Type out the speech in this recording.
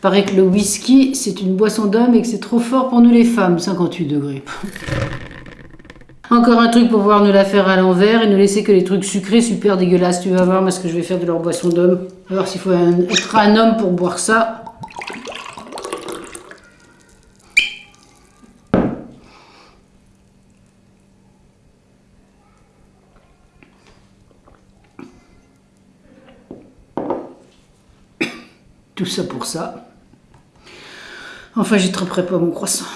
Paraît que le whisky, c'est une boisson d'homme et que c'est trop fort pour nous les femmes, 58 degrés. Encore un truc pour pouvoir nous la faire à l'envers et ne laisser que les trucs sucrés super dégueulasses. Tu vas voir ce que je vais faire de leur boisson d'homme. Voir s'il faut être un homme pour boire ça. Tout ça pour ça. Enfin, j'y tremperai pas mon croissant.